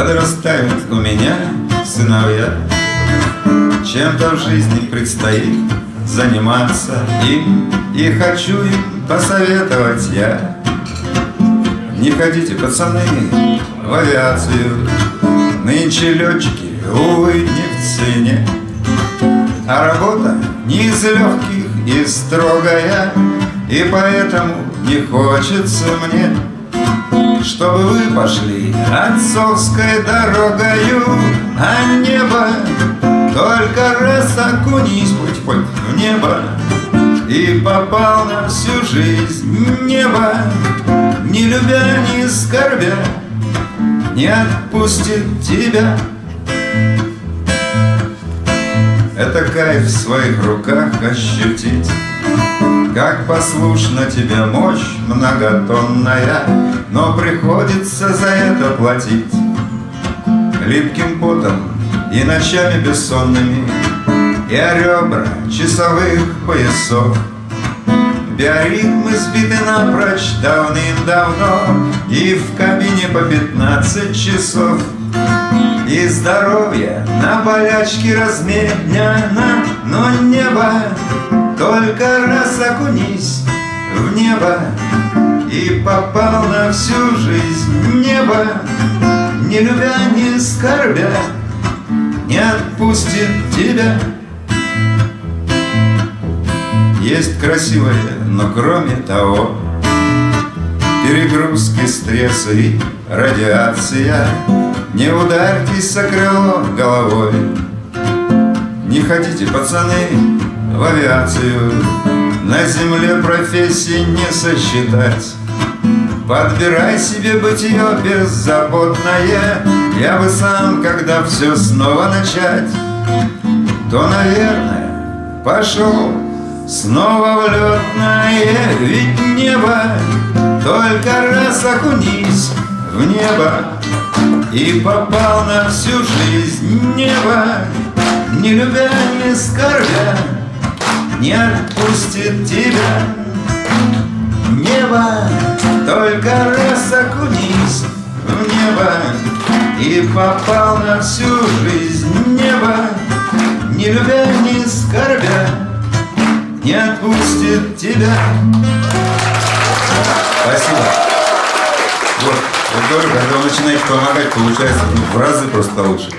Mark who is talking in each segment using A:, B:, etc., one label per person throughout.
A: Подрастают у меня сыновья. Чем-то в жизни предстоит заниматься им И хочу им посоветовать я. Не ходите, пацаны, в авиацию. Нынче летчики, увы, не в цене. А работа не из легких и строгая И поэтому не хочется мне чтобы вы пошли отцовской дорогою, А небо. Только раз окунись путь, путь в небо И попал на всю жизнь небо, Не любя, не скорбя, не отпустит тебя. Это кайф в своих руках ощутить как послушна тебе мощь многотонная, Но приходится за это платить. Липким потом и ночами бессонными И о ребра часовых поясов Биоритмы сбиты напрочь давным-давно И в кабине по пятнадцать часов. И здоровье на болячке разменяно Но небо только раз окунись в небо И попал на всю жизнь небо. Не любя, не скорбя Не отпустит тебя Есть красивое, но кроме того Перегрузки, стрессы радиация. Не ударьтесь о крыло головой. Не хотите, пацаны, в авиацию. На земле профессии не сосчитать. Подбирай себе бытие беззаботное. Я бы сам, когда все снова начать То, наверное, пошел снова в летное Ведь небо только раз окунись в небо И попал на всю жизнь небо. Не любя, не скорбя не отпустит тебя. Небо, только раз окунись в небо И попал на всю жизнь небо. Не любя, не скорбя, не отпустит тебя Спасибо. Вот, вот тоже, когда вы начинаете помогать, получается ну, в разы просто лучше.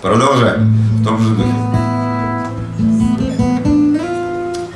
A: Продолжаем в том же духе.